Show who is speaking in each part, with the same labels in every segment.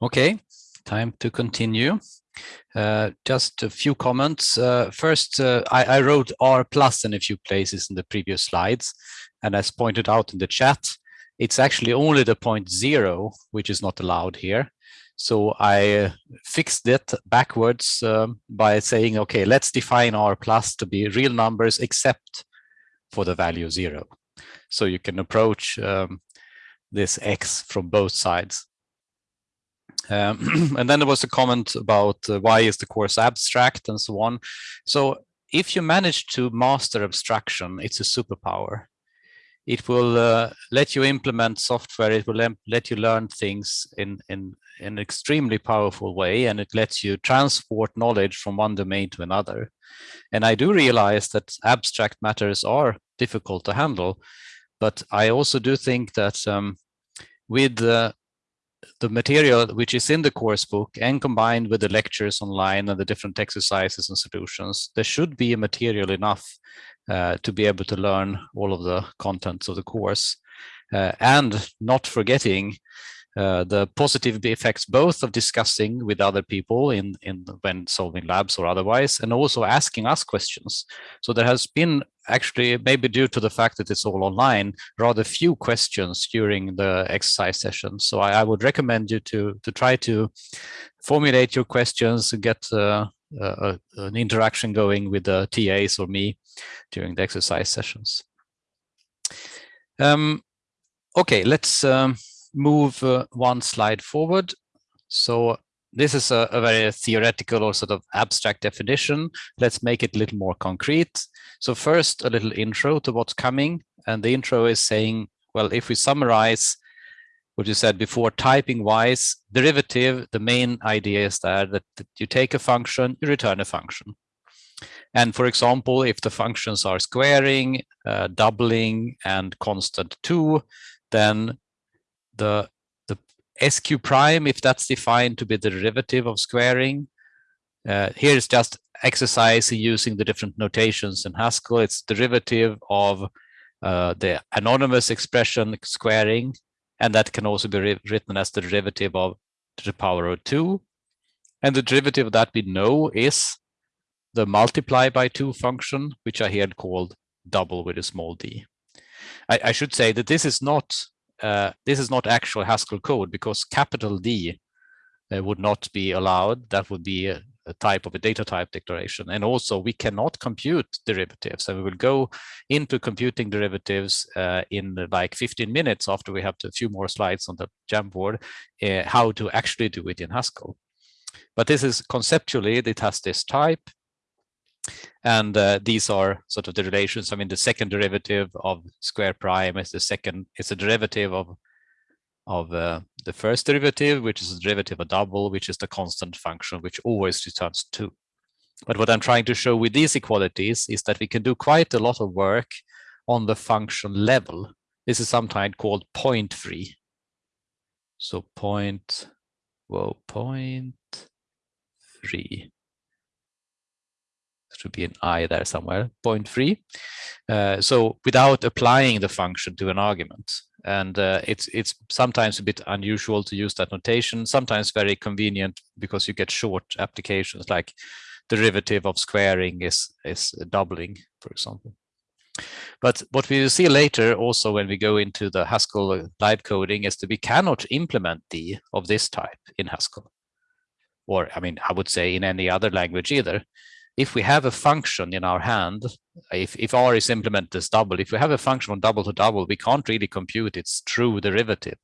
Speaker 1: Okay, time to continue. Uh, just a few comments. Uh, first, uh, I, I, wrote R plus in a few places in the previous slides, and as pointed out in the chat, it's actually only the point zero which is not allowed here. So I uh, fixed it backwards um, by saying, okay, let's define R plus to be real numbers except for the value zero. So you can approach um, this X from both sides. Um, and then there was a comment about uh, why is the course abstract and so on. So if you manage to master abstraction, it's a superpower. It will uh, let you implement software. It will let you learn things in, in, in an extremely powerful way, and it lets you transport knowledge from one domain to another. And I do realize that abstract matters are difficult to handle, but I also do think that um, with uh, the material which is in the course book and combined with the lectures online and the different exercises and solutions, there should be a material enough uh, to be able to learn all of the contents of the course. Uh, and not forgetting uh, the positive effects both of discussing with other people in in when solving labs or otherwise and also asking us questions. So there has been actually maybe due to the fact that it's all online rather few questions during the exercise session. So i, I would recommend you to to try to formulate your questions and get uh, uh, an interaction going with the tas or me during the exercise sessions. Um, okay let's um, move uh, one slide forward. So this is a, a, very theoretical or sort of abstract definition. Let's make it a little more concrete. So first, a little intro to what's coming. And the intro is saying, well, if we summarize what you said before, typing wise, derivative, the main idea is that, that you take a function, you return a function. And for example, if the functions are squaring, uh, doubling, and constant 2, then the, the SQ prime, if that's defined to be the derivative of squaring, uh, here is just exercise using the different notations in Haskell. It's derivative of uh, the anonymous expression squaring, and that can also be written as the derivative of to the power of 2. And the derivative that we know is the multiply by 2 function, which I here called double with a small d. I, I should say that this is not uh, this is not actual Haskell code because capital D uh, would not be allowed. That would be a, a, type of a data type declaration. And also we cannot compute derivatives. And we will go into computing derivatives uh, in like 15 minutes after we have a few more slides on the Jamboard, uh, how to actually do it in Haskell. But this is conceptually, it has this type. And uh, these are sort of the relations. I mean, the second derivative of square prime is the second, it's a derivative of of uh, the first derivative, which is a derivative of double, which is the constant function, which always returns two. But what I'm trying to show with these equalities is that we can do quite a lot of work on the function level. This is sometimes called point free. So point, well, point three should be an i there somewhere, point three. Uh, so without applying the function to an argument. And uh, it's it's sometimes a bit unusual to use that notation, sometimes very convenient because you get short applications like derivative of squaring is, is doubling, for example. But what we will see later also when we go into the Haskell live coding is that we cannot implement D of this type in Haskell. Or, I mean, I would say in any other language either if we have a function in our hand, if, if R is implemented as double, if we have a function from double to double, we can't really compute its true derivative.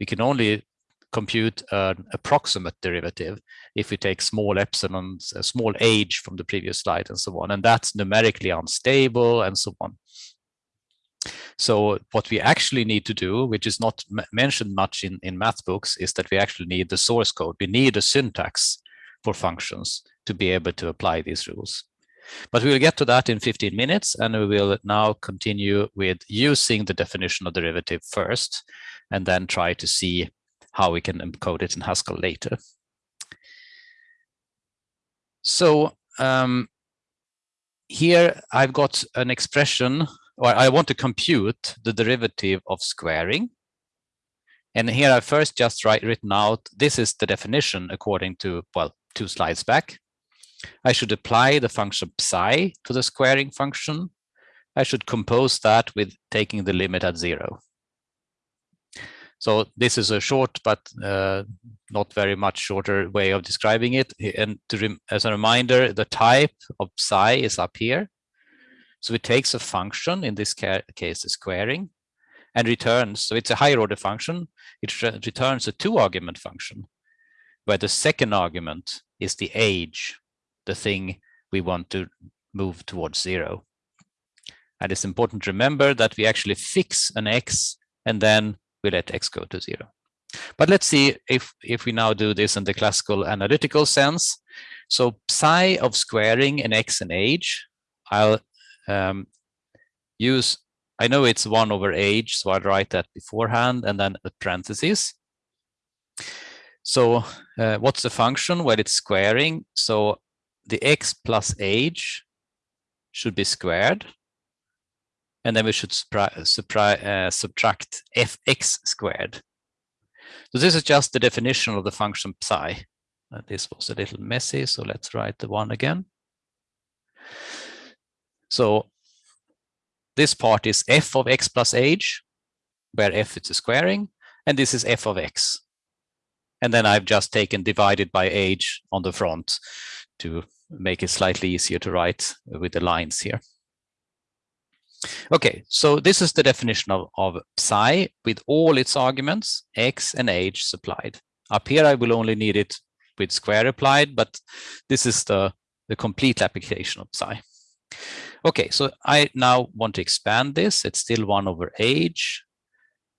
Speaker 1: We can only compute an approximate derivative if we take small epsilon, a small age from the previous slide and so on, and that's numerically unstable and so on. So what we actually need to do, which is not mentioned much in, in math books, is that we actually need the source code. We need a syntax for functions to be able to apply these rules. But we will get to that in 15 minutes, and we will now continue with using the definition of derivative first, and then try to see how we can encode it in Haskell later. So um, here I've got an expression, or I want to compute the derivative of squaring. And here I first just write written out, this is the definition according to, well, two slides back. I should apply the function psi to the squaring function. I should compose that with taking the limit at zero. So this is a short but uh, not very much shorter way of describing it. And as a reminder, the type of psi is up here. So it takes a function, in this case, the squaring, and returns. So it's a higher order function. It returns a two argument function where the second argument is the age, the thing we want to move towards zero. And it's important to remember that we actually fix an x and then we let x go to zero. But let's see if, if we now do this in the classical analytical sense. So psi of squaring an x and age, I'll um, use, I know it's one over age, so I'll write that beforehand and then a parenthesis. So uh, what's the function? Well, it's squaring. So the x plus age should be squared and then we should uh, subtract fx squared. So this is just the definition of the function psi. Uh, this was a little messy, so let's write the one again. So this part is f of x plus h, where f is a squaring, and this is f of x. And then I've just taken divided by age on the front to make it slightly easier to write with the lines here. Okay, so this is the definition of, of psi with all its arguments, x and age supplied. Up here, I will only need it with square applied, but this is the, the complete application of psi. Okay, so I now want to expand this. It's still 1 over age.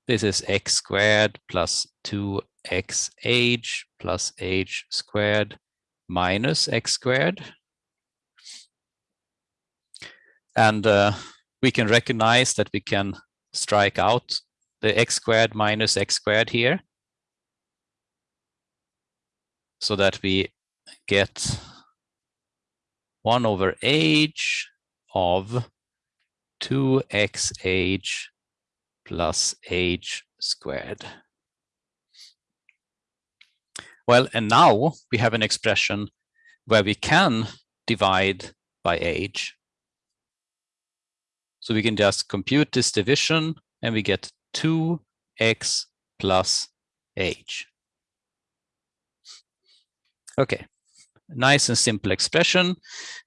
Speaker 1: This is x squared plus 2x age plus h squared minus x squared. And uh, we can recognize that we can strike out the x squared minus x squared here so that we get 1 over h of 2xh plus h squared. Well, and now we have an expression where we can divide by age. So we can just compute this division and we get 2x plus age. Okay, nice and simple expression.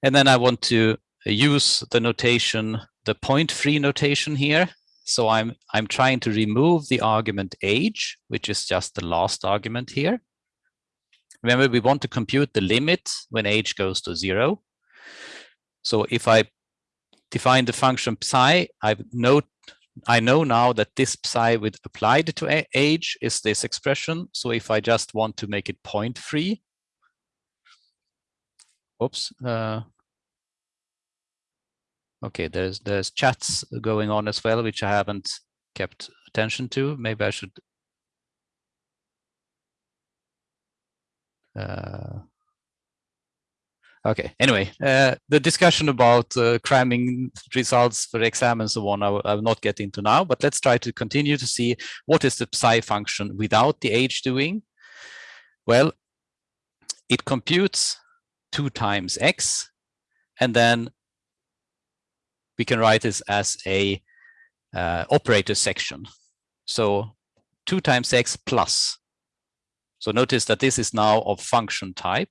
Speaker 1: And then I want to use the notation, the point-free notation here. So I'm, I'm trying to remove the argument age, which is just the last argument here. Remember, we want to compute the limit when age goes to zero. So if I define the function psi, I note I know now that this psi with applied to age is this expression. So if I just want to make it point free, oops. Uh, okay, there's there's chats going on as well, which I haven't kept attention to. Maybe I should. Uh, Okay, anyway, uh, the discussion about uh, cramming results for exam and so on, I, I will not get into now, but let's try to continue to see what is the psi function without the age doing. Well, it computes 2 times x, and then we can write this as a uh, operator section. So 2 times x plus. So notice that this is now of function type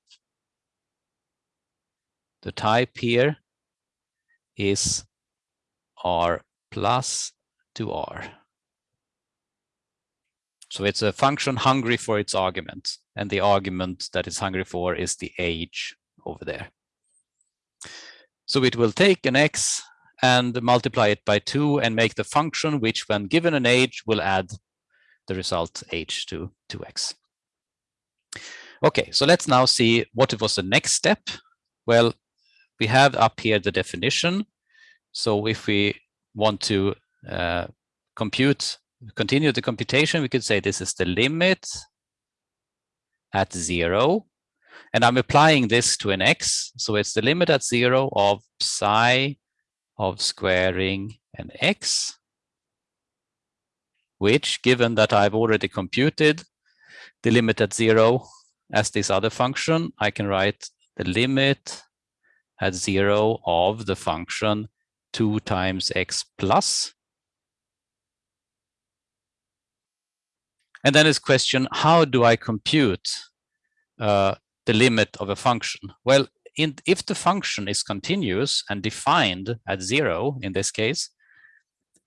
Speaker 1: the type here is r plus to r. So it's a function hungry for its argument, and the argument that it's hungry for is the age over there. So it will take an x and multiply it by 2 and make the function which when given an age will add the result h to 2x. Okay, so let's now see what was the next step. Well, we have up here the definition. So if we want to uh, compute, continue the computation, we could say this is the limit at zero. And I'm applying this to an x. So it's the limit at zero of psi of squaring an x which given that I've already computed the limit at zero as this other function, I can write the limit at zero of the function 2 times x plus. And then this question, how do I compute uh, the limit of a function? Well, in, if the function is continuous and defined at zero in this case,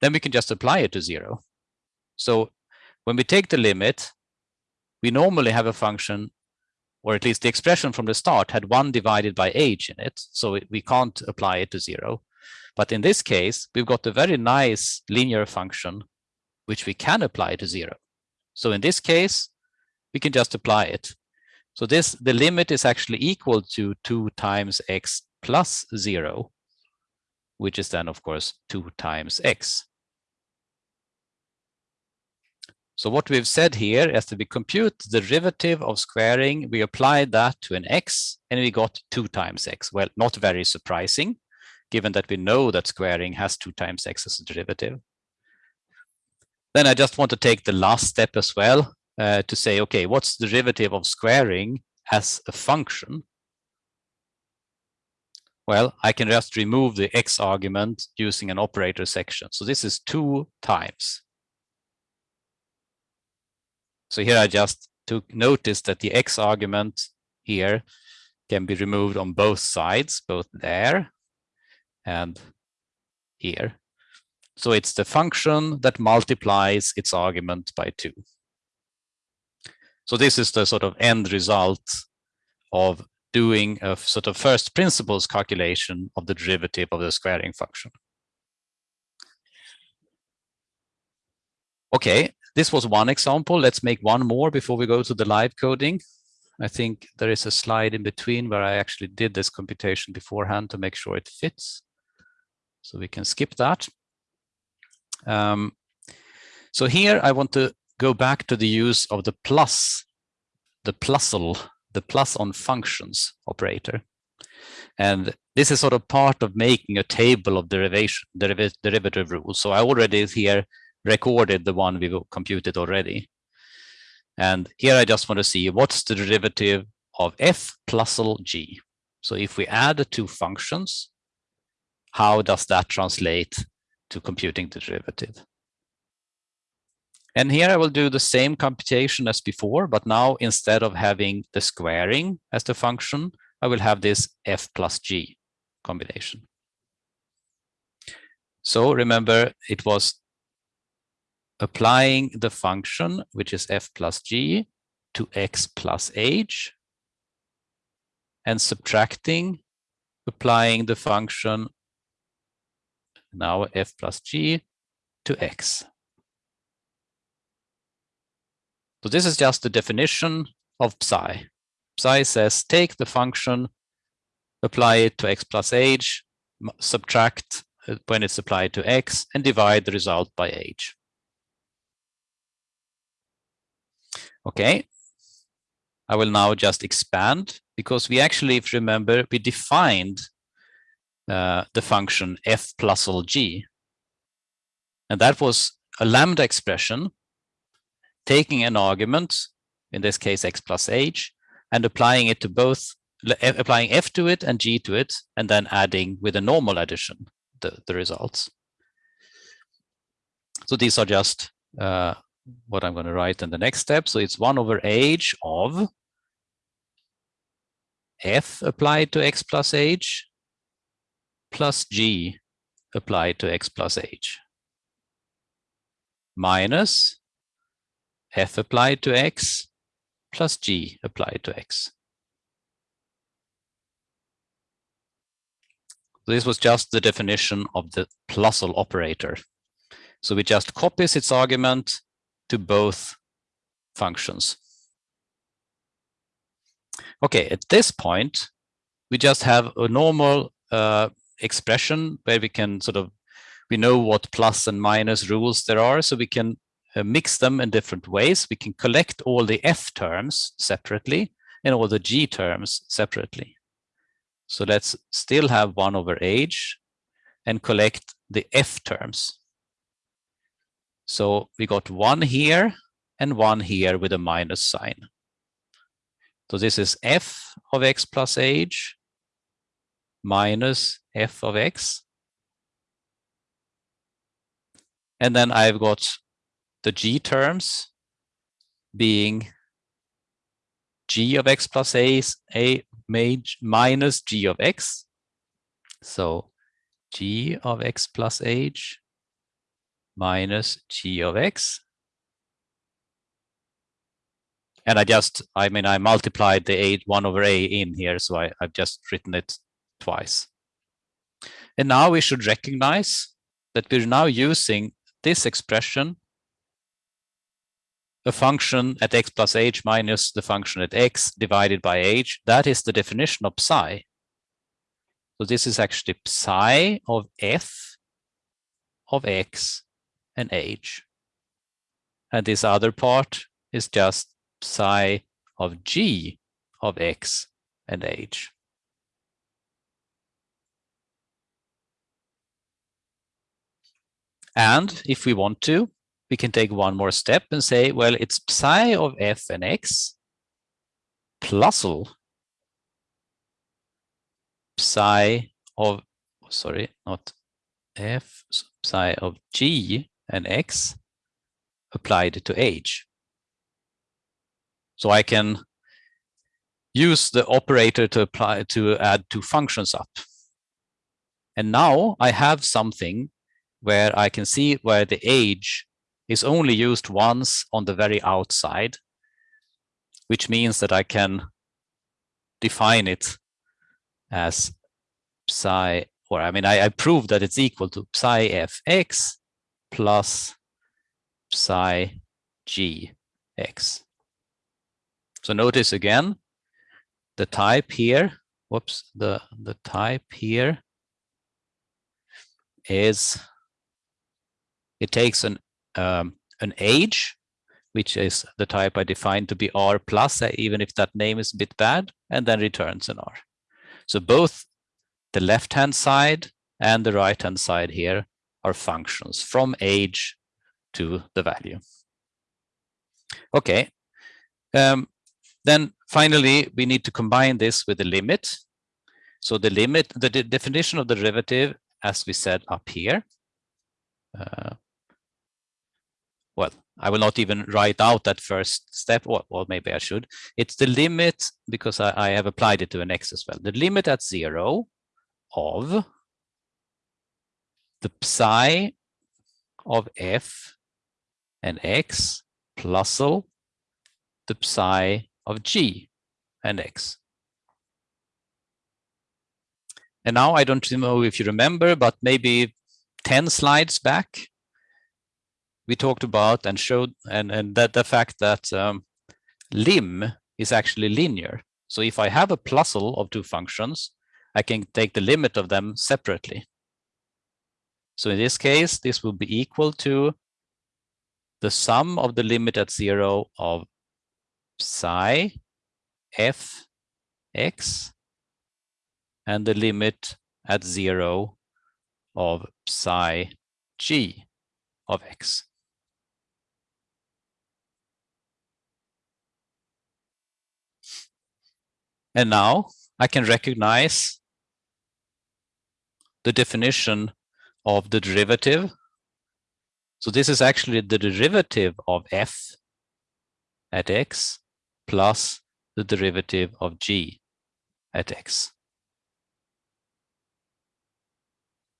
Speaker 1: then we can just apply it to zero. So when we take the limit, we normally have a function, or at least the expression from the start had one divided by age in it, so we can't apply it to zero. But in this case, we've got a very nice linear function, which we can apply to zero. So in this case, we can just apply it. So this the limit is actually equal to 2 times x plus 0, which is then, of course, 2 times x. So what we've said here is that we compute the derivative of squaring, we apply that to an x, and we got 2 times x. Well, not very surprising, given that we know that squaring has 2 times x as a derivative. Then I just want to take the last step as well uh, to say, okay, what's the derivative of squaring as a function? Well, I can just remove the x argument using an operator section. So this is two times. So here I just took notice that the x argument here can be removed on both sides, both there and here. So it's the function that multiplies its argument by two. So this is the sort of end result of doing a sort of first principles calculation of the derivative of the squaring function. Okay, this was one example. Let's make one more before we go to the live coding. I think there is a slide in between where I actually did this computation beforehand to make sure it fits. So we can skip that. Um, so here I want to go back to the use of the plus, the plusle, the plus on functions operator. And this is sort of part of making a table of derivation, deriv derivative rules. So I already is here recorded the one we computed already. And here I just want to see what's the derivative of f plus g. So if we add the two functions, how does that translate to computing the derivative? And here I will do the same computation as before, but now instead of having the squaring as the function, I will have this f plus g combination. So remember, it was applying the function, which is f plus g, to x plus h, and subtracting, applying the function, now f plus g, to x. So this is just the definition of psi. Psi says take the function, apply it to x plus h, subtract uh, when it's applied to x, and divide the result by h. Okay, I will now just expand because we actually, if you remember, we defined uh, the function f plus g. And that was a lambda expression taking an argument, in this case x plus h, and applying it to both, applying f to it and g to it, and then adding with a normal addition the, the results. So these are just uh, what I'm going to write in the next step. So it's 1 over h of f applied to x plus h plus g applied to x plus h minus f applied to x plus g applied to x. This was just the definition of the plusle operator. So we just copies its argument to both functions. Okay, at this point, we just have a normal uh, expression where we can sort of, we know what plus and minus rules there are, so we can uh, mix them in different ways. We can collect all the f terms separately and all the g terms separately. So let's still have 1 over age and collect the f terms. So we got one here and one here with a minus sign. So this is f of x plus h minus f of x. And then I've got the g terms being g of x plus a, a minus g of x. So g of x plus h minus g of x. And I just, I mean, I multiplied the a 1 over a in here, so I, I've just written it twice. And now we should recognize that we're now using this expression, a function at x plus h minus the function at x divided by h. That is the definition of psi. So this is actually psi of f of x and h. And this other part is just psi of g of x and h. And if we want to, we can take one more step and say, well, it's psi of f and x plus l psi of, sorry, not f, psi of g and x applied to h. So I can use the operator to apply to add two functions up. And now I have something where I can see where the age is only used once on the very outside, which means that I can define it as psi, or I mean, I, I prove that it's equal to psi fx plus psi gx. So notice again, the type here, whoops, the, the type here is it takes an um, an age, which is the type I defined to be R plus, uh, even if that name is a bit bad, and then returns an R. So both the left-hand side and the right-hand side here are functions from age to the value. Okay. Um, then finally, we need to combine this with the limit. So the limit, the de definition of the derivative, as we said up here, uh, well, I will not even write out that first step, or, or maybe I should. It's the limit, because I, I have applied it to an x as well. The limit at zero of the psi of f and x plus the psi of g and x. And now I don't know if you remember, but maybe 10 slides back, we talked about and showed and and that the fact that um, lim is actually linear. So if I have a plusle of two functions, I can take the limit of them separately. So in this case, this will be equal to the sum of the limit at zero of psi f x and the limit at zero of psi g of x. And now I can recognize the definition of the derivative. So this is actually the derivative of f at x plus the derivative of g at x.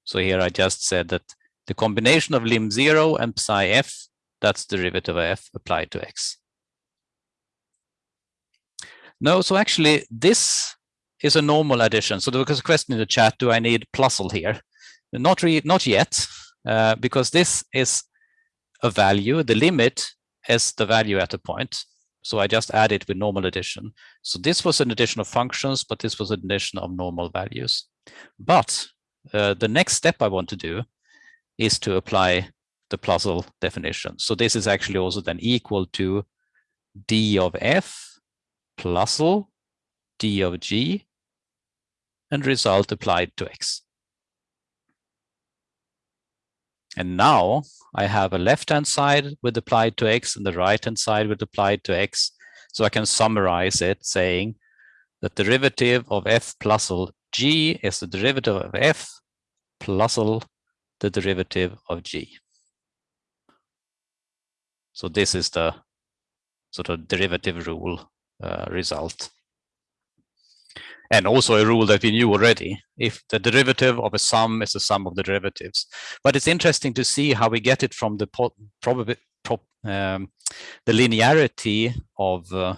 Speaker 1: So here I just said that the combination of lim 0 and psi f, that's derivative of f applied to x. No, so actually this is a normal addition. So there was a question in the chat, do I need plusle here? Not, re not yet, uh, because this is a value. The limit is the value at a point. So I just add it with normal addition. So this was an addition of functions, but this was an addition of normal values. But uh, the next step I want to do is to apply the plusle definition. So this is actually also then equal to d of f plusle d of g and result applied to x. And now I have a left-hand side with applied to x and the right-hand side with applied to x. So I can summarize it saying that derivative of f plus g is the derivative of f plus the derivative of g. So this is the sort of derivative rule uh, result. And also a rule that we knew already, if the derivative of a sum is the sum of the derivatives. But it's interesting to see how we get it from the probably um, the linearity of uh,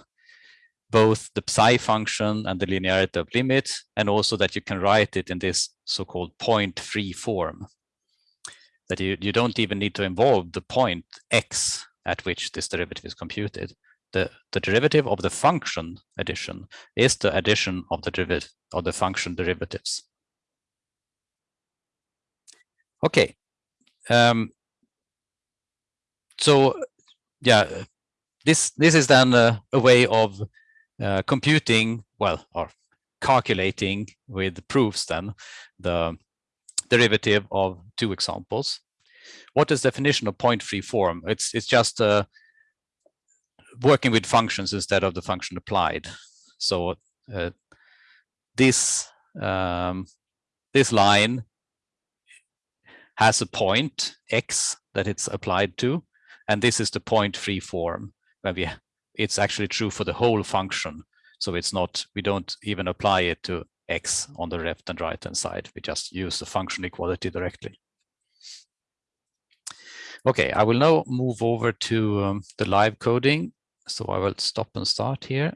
Speaker 1: both the psi function and the linearity of limit, and also that you can write it in this so-called point-free form. That you, you don't even need to involve the point x at which this derivative is computed. The, the derivative of the function addition is the addition of the derivative of the function derivatives. Okay. Um, so yeah, this this is then a, a way of uh, computing, well, or calculating with proofs then the derivative of two examples. What is definition of point-free form? It's it's just uh, working with functions instead of the function applied. So uh, this um, this line has a point x that it's applied to, and this is the point-free form where we it's actually true for the whole function. So it's not, we don't even apply it to x on the left and right hand side. We just use the function equality directly. Okay, I will now move over to um, the live coding. So I will stop and start here.